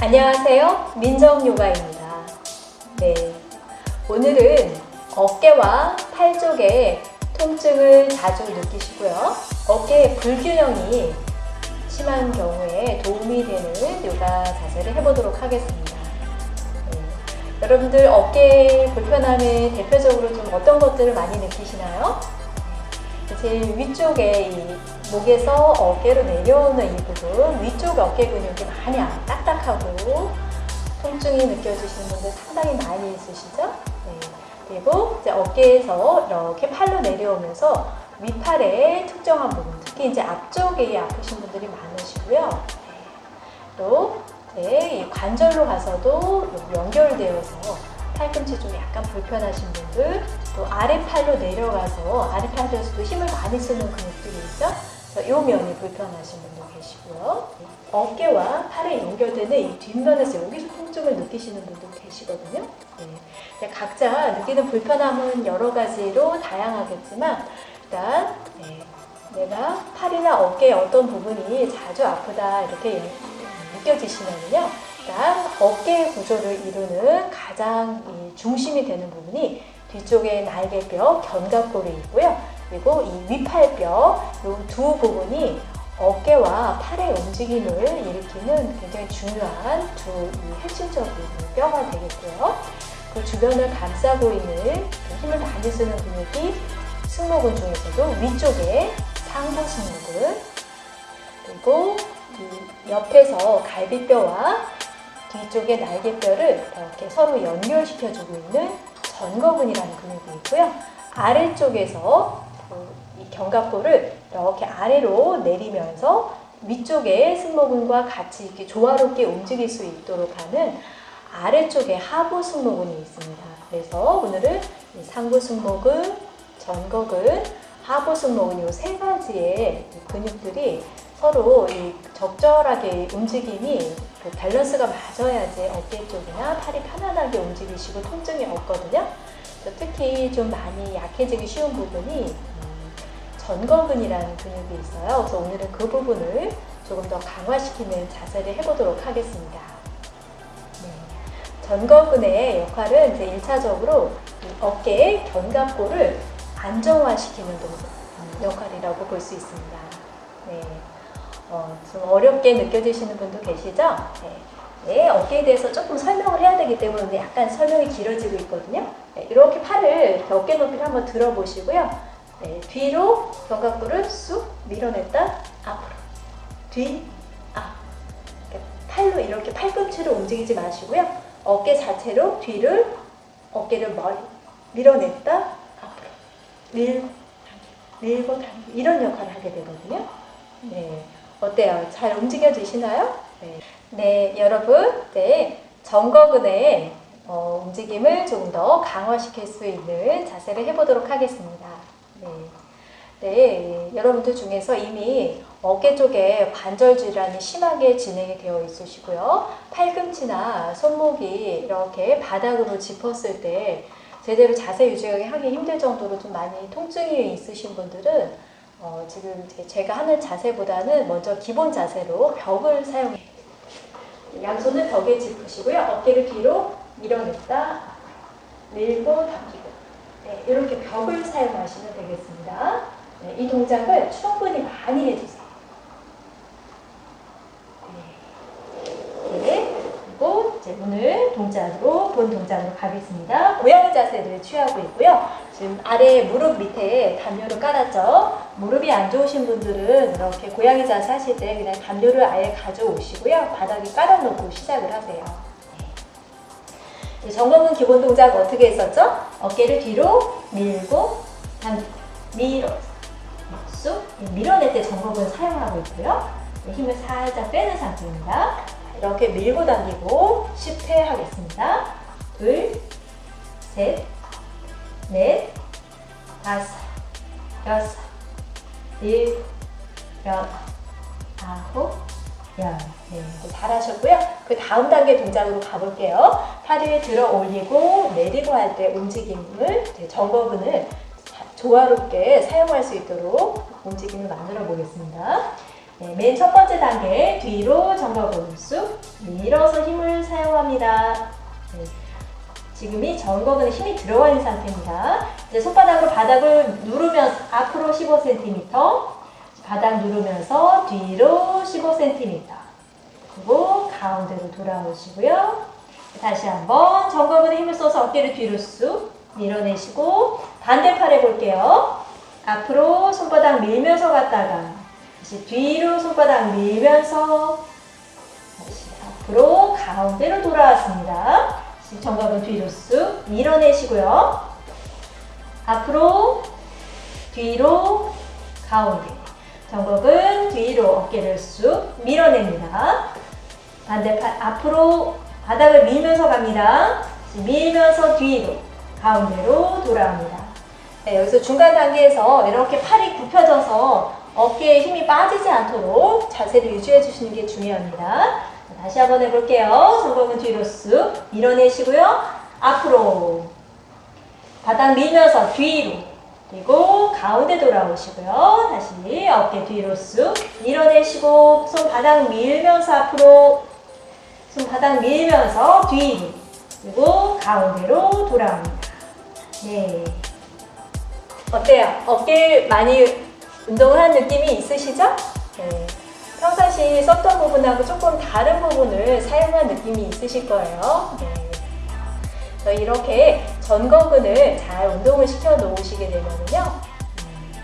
안녕하세요. 민정 요가입니다. 네. 오늘은 어깨와 팔 쪽에 통증을 자주 느끼시고요. 어깨 불균형이 심한 경우에 도움이 되는 요가 자세를 해보도록 하겠습니다. 네. 여러분들 어깨 불편함에 대표적으로 좀 어떤 것들을 많이 느끼시나요? 네. 제일 위쪽에 이 목에서 어깨로 내려오는 이 부분 위쪽 어깨 근육이 많이 딱딱하고 통증이 느껴지시는 분들 상당히 많이 있으시죠? 네. 그리고 이제 어깨에서 이렇게 팔로 내려오면서 위팔의 특정한 부분, 특히 이제 앞쪽에 아프신 분들이 많으시고요. 네. 또이 관절로 가서도 연결되어서 팔꿈치 쪽이 약간 불편하신 분들, 또 아래팔로 내려가서 아래팔에서도 힘을 많이 쓰는 근육들이 있죠. 이 면이 불편하신 분도 계시고요. 어깨와 팔에 연결되는 이 뒷면에서 여기서 통증을 느끼시는 분도 계시거든요. 네. 각자 느끼는 불편함은 여러 가지로 다양하겠지만 일단 네. 내가 팔이나 어깨의 어떤 부분이 자주 아프다 이렇게 느껴지시면요. 일단 어깨 구조를 이루는 가장 중심이 되는 부분이 뒤쪽에 날개뼈, 견갑골이 있고요. 그리고 이 위팔뼈, 이 두 부분이 어깨와 팔의 움직임을 일으키는 굉장히 중요한 두 핵심적인 뼈가 되겠고요. 그 주변을 감싸고 있는 힘을 많이 쓰는 근육이 승모근 중에서도 위쪽에 상부 승모근 그리고 옆에서 갈비뼈와 뒤쪽의 날개뼈를 이렇게 서로 연결시켜주고 있는 전거근이라는 근육이 있고요. 아래쪽에서 이 견갑골을 이렇게 아래로 내리면서 위쪽에 승모근과 같이 이렇게 조화롭게 움직일 수 있도록 하는 아래쪽에 하부 승모근이 있습니다. 그래서 오늘은 상부 승모근, 전거근, 하부 승모근 이 세 가지의 근육들이 서로 적절하게 움직임이 그 밸런스가 맞아야지 어깨 쪽이나 팔이 편안하게 움직이시고 통증이 없거든요. 특히 좀 많이 약해지기 쉬운 부분이 전거근이라는 근육이 있어요. 그래서 오늘은 그 부분을 조금 더 강화시키는 자세를 해보도록 하겠습니다. 네. 전거근의 역할은 이제 1차적으로 어깨의 견갑골을 안정화시키는 역할이라고 볼 수 있습니다. 네. 어, 좀 어렵게 느껴지시는 분도 계시죠? 네. 네, 어깨에 대해서 조금 설명을 해야 되기 때문에 약간 설명이 길어지고 있거든요. 네, 이렇게 팔을 어깨 높이를 한번 들어보시고요. 네, 뒤로 견갑골을 쑥 밀어냈다 앞으로 뒤, 앞 팔로 이렇게 팔꿈치로 움직이지 마시고요. 어깨 자체로 뒤를 어깨를 머리 밀어냈다 앞으로 밀고 밀고 당기고 이런 역할을 하게 되거든요. 네. 어때요? 잘 움직여지시나요? 네, 네 여러분, 네, 정거근의 어, 움직임을 조금 더 강화시킬 수 있는 자세를 해보도록 하겠습니다. 네, 네, 여러분들 중에서 이미 어깨 쪽에 관절 질환이 심하게 진행이 되어 있으시고요. 팔꿈치나 손목이 이렇게 바닥으로 짚었을 때 제대로 자세 유지하기 힘들 정도로 좀 많이 통증이 있으신 분들은 어, 지금 제가 하는 자세보다는 먼저 기본 자세로 벽을 사용해요. 양손을 벽에 짚으시고요. 어깨를 뒤로 밀어냈다, 밀고 당기고 네, 이렇게 벽을 사용하시면 되겠습니다. 네, 이 동작을 충분히 많이 해주세요. 네. 네. 그리고 이제 동작으로 본 동작으로 가겠습니다. 고양이 자세를 취하고 있고요. 지금 아래 무릎 밑에 담요를 깔았죠. 무릎이 안 좋으신 분들은 이렇게 고양이 자세 하실 때 그냥 담요를 아예 가져오시고요. 바닥에 깔아놓고 시작을 하세요. 네. 정범은 기본 동작 어떻게 했었죠? 어깨를 뒤로 밀고 당기고 밀어 쑥 밀어낼 때 정법을 사용하고 있고요. 네, 힘을 살짝 빼는 상태입니다. 이렇게 밀고 당기고 10회 하겠습니다. 둘, 셋, 넷, 다섯, 여섯, 일곱, 여덟, 아홉, 열. 네, 잘 하셨고요. 그 다음 단계 동작으로 가볼게요. 팔을 들어 올리고 내리고 할 때 움직임을 정거근을 조화롭게 사용할 수 있도록 움직임을 만들어 보겠습니다. 네, 맨 첫 번째 단계 뒤로 정각 오른수 밀어서 힘을 사용합니다. 네, 지금이 정거근에 힘이 들어가 있는 상태입니다. 이제 손바닥으로 바닥을 누르면서 앞으로 15cm, 바닥 누르면서 뒤로 15cm, 그리고 가운데로 돌아오시고요. 다시 한번 정거근에 힘을 써서 어깨를 뒤로 쑥 밀어내시고 반대 팔 해볼게요. 앞으로 손바닥 밀면서 갔다가 다시 뒤로 손바닥 밀면서 다시 앞으로 가운데로 돌아왔습니다. 정각은 뒤로 쑥 밀어내시고요. 앞으로 뒤로 가운데 정각은 뒤로 어깨를 쑥 밀어냅니다. 반대팔 앞으로 바닥을 밀면서 갑니다. 밀면서 뒤로 가운데로 돌아옵니다. 네, 여기서 중간 단계에서 이렇게 팔이 굽혀져서 어깨에 힘이 빠지지 않도록 자세를 유지해 주시는 게 중요합니다. 다시 한번 해볼게요. 정복은 뒤로 쑥 밀어내시고요. 앞으로 바닥 밀면서 뒤로 그리고 가운데 돌아오시고요. 다시 어깨 뒤로 쑥 밀어내시고 손 바닥 밀면서 앞으로 손 바닥 밀면서 뒤로 그리고 가운데로 돌아옵니다. 네. 어때요? 어깨 많이 운동을 한 느낌이 있으시죠? 네. 평상시 썼던 부분하고 조금 다른 부분을 사용한 느낌이 있으실 거예요. 네. 저 이렇게 전거근을 잘 운동을 시켜 놓으시게 되면요. 음,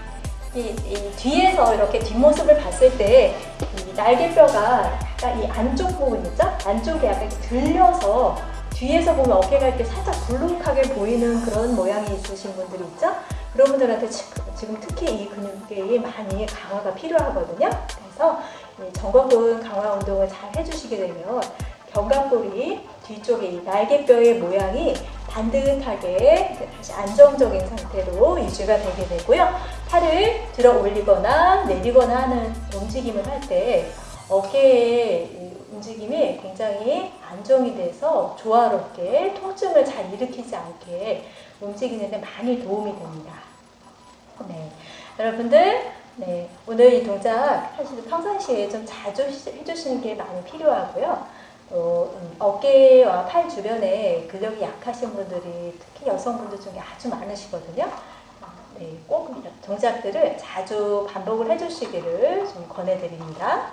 이, 이 뒤에서 이렇게 뒷모습을 봤을 때 이 날개뼈가 약간 이 안쪽 부분 있죠? 안쪽에 약간 들려서 뒤에서 보면 어깨가 이렇게 살짝 불룩하게 보이는 그런 모양이 있으신 분들이 있죠? 그런 분들한테 지- 지금 특히 이 근육이 많이 강화가 필요하거든요. 그래서 이 정거근 강화 운동을 잘 해주시게 되면 견갑골이 뒤쪽에 이 날개뼈의 모양이 반듯하게 다시 안정적인 상태로 유지가 되게 되고요. 팔을 들어 올리거나 내리거나 하는 움직임을 할 때 어깨의 이 움직임이 굉장히 안정이 돼서 조화롭게 통증을 잘 일으키지 않게 움직이는데 많이 도움이 됩니다. 네, 여러분들 네, 오늘 이 동작 사실 평상시에 좀 자주 시- 해주시는 게 많이 필요하고요. 또 음, 어깨와 팔 주변에 근력이 약하신 분들이 특히 여성분들 중에 아주 많으시거든요. 네, 꼭 동작들을 자주 반복을 해주시기를 좀 권해드립니다.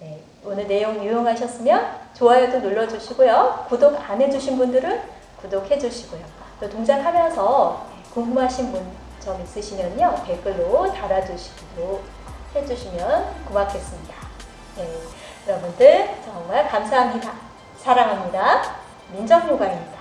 네, 오늘 내용 유용하셨으면 좋아요도 눌러주시고요. 구독 안 해주신 분들은 구독해주시고요. 또 동작하면서 궁금하신 분 점 있으시면요 댓글로 달아주시기도 해주시면 고맙겠습니다. 네, 여러분들 정말 감사합니다. 사랑합니다. 민정요가입니다.